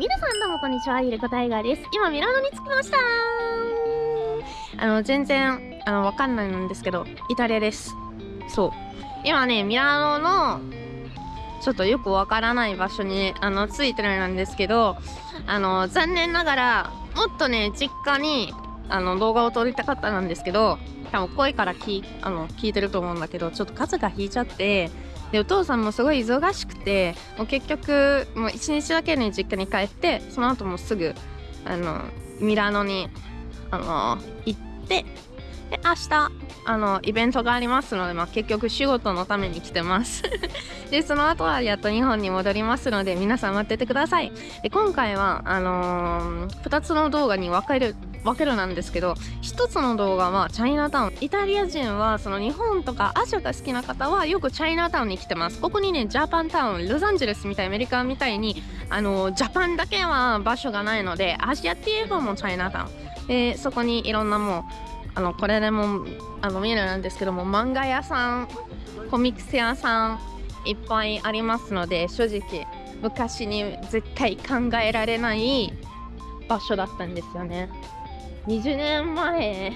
皆さんどうもこんにちは、ゆりこタイガーです。今、ミラノに着きましたあの、全然、あの、わかんないんですけど、イタリアです。そう。今ね、ミラノの、ちょっとよくわからない場所に、あの、着いてるんですけど、あの、残念ながら、もっとね、実家に、あの、動画を撮りたかったんですけど、多分声から聞あの聞いてると思うんだけど、ちょっと数が引いちゃって、でお父さんもすごい忙しくてもう結局もう1日だけに実家に帰ってその後もすぐあのミラノにあの行ってで明日あのイベントがありますので、まあ、結局仕事のために来てます。でその後はやっと日本に戻りますので皆さん待っててください。で今回はあのー、2つの動画に分かれる分けるなんですけど一つの動画はチャイナタウンイタリア人はその日本とかアジアが好きな方はよくチャイナタウンに来てます。ここにねジャパンタウンロサンゼルスみたいアメリカみたいにあのジャパンだけは場所がないのでアジアって言えばもうチャイナタウン。でそこにいろんなもうあのこれでもあの見えるなんですけども漫画屋さんコミックス屋さんいっぱいありますので正直昔に絶対考えられない場所だったんですよね。20年前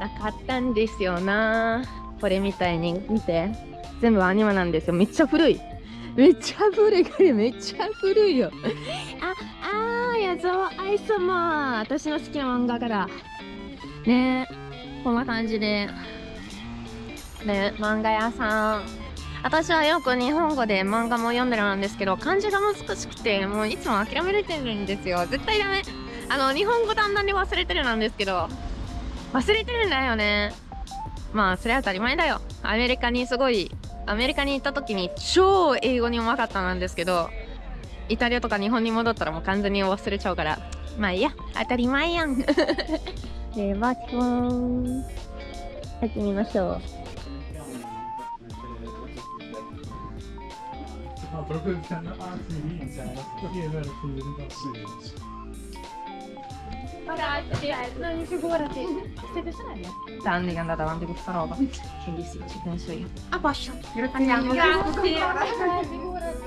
なかったんですよな。これみたいに見て。全部アニメなんですよ。めっちゃ古い。めっちゃ古い。これめっちゃ古いよ。ああー矢沢愛様私の好きな漫画から。ね。こんな感じで。ね漫画屋さん。私はよく日本語で漫画も読んでるんですけど漢字が難しくてもういつも諦めれてるんですよ。絶対ダメあの日本語だんだんに忘れてるなんですけど忘れてるんだよね。まあそれは当たり前だよ。アメリカにすごいアメリカに行った時に超英語にうまかったなんですけどイタリアとか日本に戻ったらもう完全に忘れちゃうから。まあいいや。当たり前やん。では基本入ってみましょう。Ragazzi, non figurati. Siete sorelle? Da anni che è andata avanti questa roba. Quindi sì, ci penso io. A posto. Andiamo. Grazie.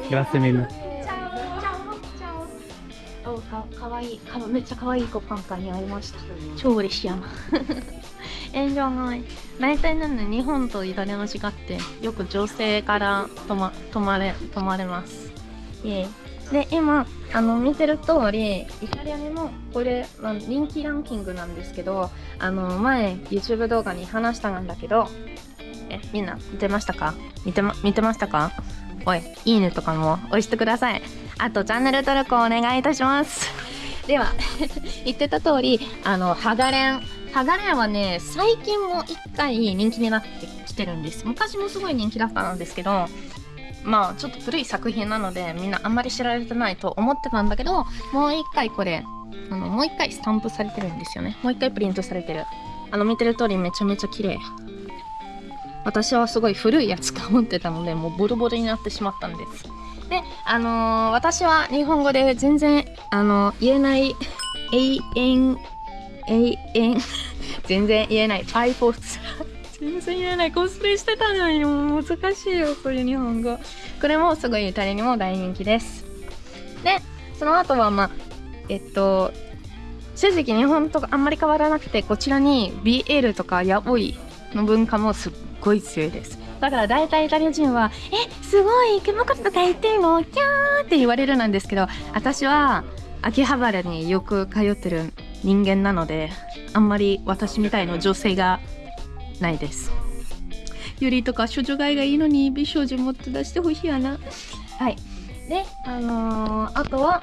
Grazie mille. Ciao. Ciao. Ciao. Oh, かかわいいかめっちゃかわいい子パンカに会いました超嬉しいやな炎上ない大体なんで日本とイタリアの違ってよく女性から泊ま泊まれ泊まれますイエイで今あの見てる通りイタリアにもこれ、まあ、人気ランキングなんですけどあの前 YouTube 動画に話したんだけどえみんな見てましたか？見てま見てましたか？おいいいねとかも押してください。あとチャンネル登録お願いいたします。では 言ってた通りあのハガレン。ハガレンはね最近も一回人気になってきてるんです。昔もすごい人気だったんですけどまあちょっと古い作品なのでみんなあんまり知られてないと思ってたんだけどもう一回これあのもう一回スタンプされてるんですよね。もう一回プリントされてる。あの見てる通りめちゃめちゃ綺麗。私はすごい古いやつか持ってたのでもうボロボロになってしまったんです。であのー、私は日本語で全然あの言えない永遠永遠全然言えないパイフォース全然言えない。コスプレしてたのにもう難しいよこれ日本語。これもすごいイタリアにも大人気です。でその後はまあえっと正直日本とあんまり変わらなくてこちらに BL とかヤボイの文化もすっごい強いです。だから大体イタリア人は「えすごい熊本とか言ってるのキャー!」って言われるなんですけど私は秋葉原によく通ってる人間なのであんまり私みたいな女性がないです。ユリとか処女買いがいいのに美少女もっと出してほしいやな。はい。であのー、あとは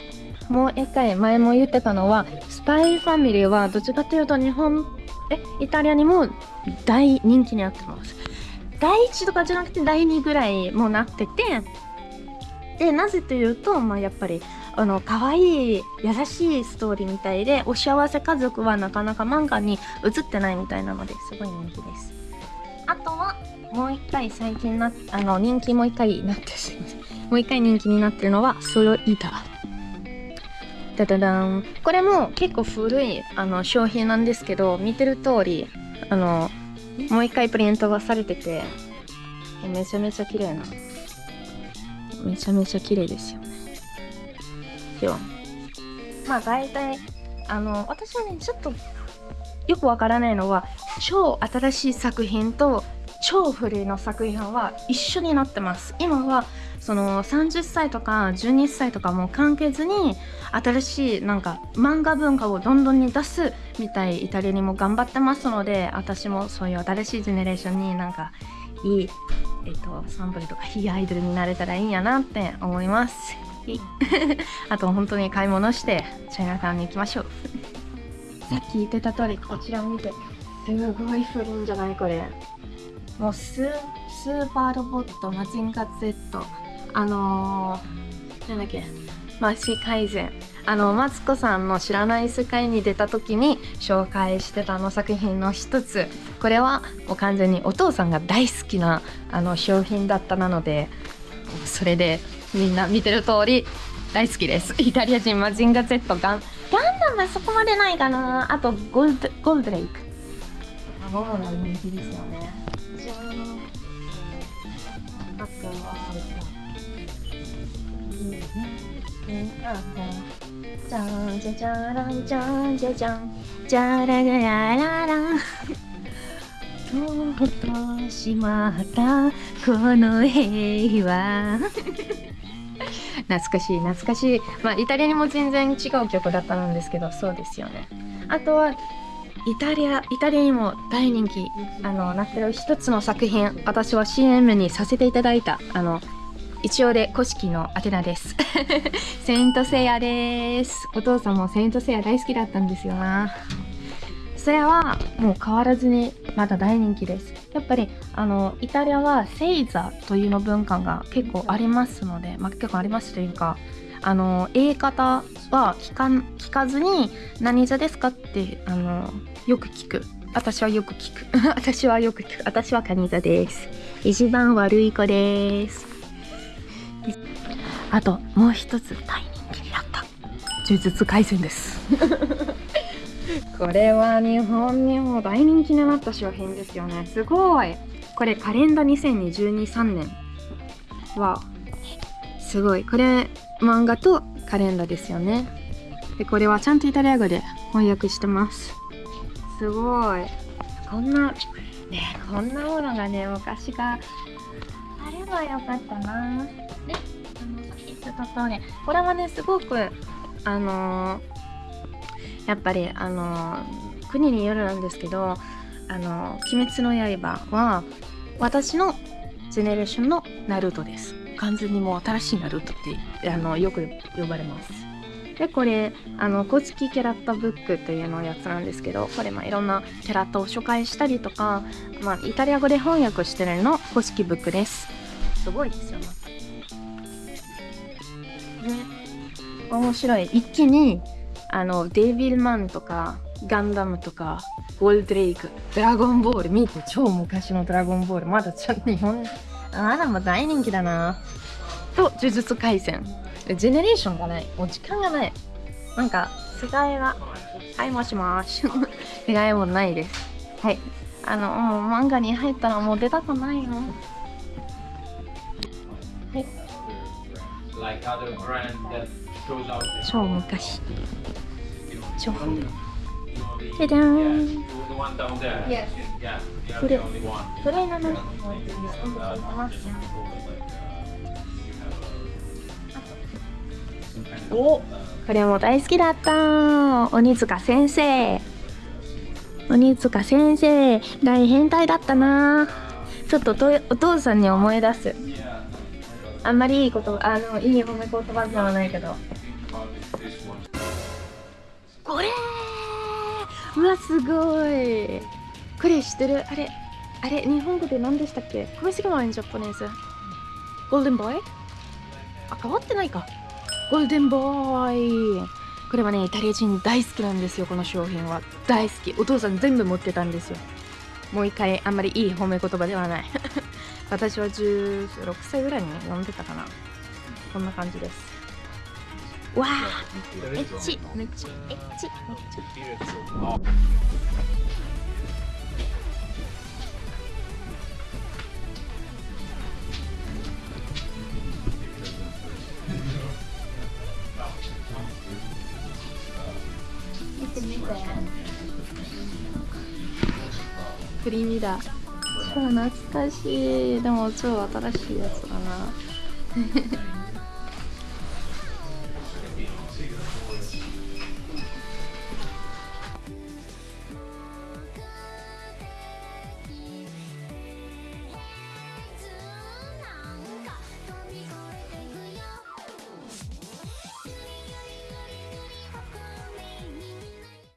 もう一回前も言ってたのはスパイファミリーはどっちかというと日本えイタリアにも大人気になってます。第1とかじゃなくて第2ぐらいもなっててでなぜというと、まあ、やっぱりあの可愛い優しいストーリーみたいでお幸せ家族はなかなか漫画に映ってないみたいなのですごい人気です。あとはもう一回最近なあの人気もう一回なってすいまもう一回人気になってるのはソロイー。タダダダン。これも結構古いあの商品なんですけど見てる通りあのもう一回プリントがされててめちゃめちゃ綺麗なめちゃめちゃ綺麗ですよ。よ。まあ大体あの私はねちょっとよくわからないのは超新しい作品と超古いの作品は一緒になってます。今はその30歳とか12歳とかも関係ずに新しいなんか漫画文化をどんどんに出すみたいイタリアにも頑張ってますので私もそういう新しいジェネレーションになんかいい、えっと、サンプルとかいいアイドルになれたらいいんやなって思います。あと本当に買い物してチャイナタウンに行きましょう。さっき言ってた通りこちら見てすごい古いんじゃないこれ。もうススーパーロボットマジンガ Z あのー、なんだっけマシ改善。あのマツコさんの知らない世界に出た時に紹介してたあの作品の一つ。これはもう完全にお父さんが大好きなあの商品だったなのでそれでみんな見てる通り大好きです。イタリア人マジンガ Z ガン。ガンダムはそこまでないかな。あとゴールドゴールドレイク。もの人気ですよね。じゃーんあとはじゃんじゃじゃらんじゃんじゃじゃんじゃらがらららんとうとしまったこの平和懐かしい懐かしい。まあイタリアにも全然違う曲だったんですけどそうですよね。あとはイタリアイタリアにも大人気あのなってる一つの作品私は CM にさせていただいたあの一応で古式のアテナです。セイントセイヤです。お父さんもセイントセイヤ大好きだったんですよな。それはもう変わらずにまだ大人気です。やっぱりあのイタリアはセイザというの文化が結構ありますので、まあ、結構ありますというかあの言い方は聞か聞かずに何座ですかってあのよく聞く。私はよく聞く。私はよく聞く。私はカニ座です。一番悪い子です。あともう一つ大人気になった。呪術廻戦です。これは日本にも大人気になった商品ですよね。すごい。これカレンダー2022-3年はすごい。これ漫画とカレンダーですよね。でこれはちゃんとイタリア語で翻訳してます。すごい。こんなねこんなものがね昔があればよかったな。であのさっき言った通りこれはねすごくあのーやっぱりあの国によるなんですけど「あの鬼滅の刃」は私のジェネレーションのナルトです。完全にもう新しいナルトってあのよく呼ばれます。でこれあの公式キャラクターブックというのやつなんですけどこれまあいろんなキャラクターを紹介したりとか、まあ、イタリア語で翻訳してるの公式ブックです。すごいですよ。ねね面白い。一気にあのデビルマンとかガンダムとかゴールドレイクドラゴンボール見て超昔のドラゴンボールまだちゃんと日本あらも大人気だな。と呪術廻戦。ジェネレーションがない。もう時間がない。なんか世界がはいもしもし。世界もないです。はい。あのもう漫画に入ったらもう出たくないよ like other brand that goes out there. 超昔情報じゃじゃーんこれ、これなのにおこれも大好きだった。鬼塚先生鬼塚先生。大変態だったな。ちょっととお父さんに思い出す。あんまりいいことあのいい褒め言葉ではないけど。これ。うわすごい。これ知ってる。あれあれ日本語で何でしたっけ？Come si chiama in giapponese? Golden Boy? あ変わってないか。ゴールデンボーイこれはねイタリア人大好きなんですよこの商品は。大好き。お父さん全部持ってたんですよ。もう一回あんまりいい褒め言葉ではない。私は16歳ぐらいに読んでたかな。こんな感じです。わあ。エッチめっちゃエッチ。めっちゃ。見て見てプリミだ超懐かしい。でも超新しいやつだな。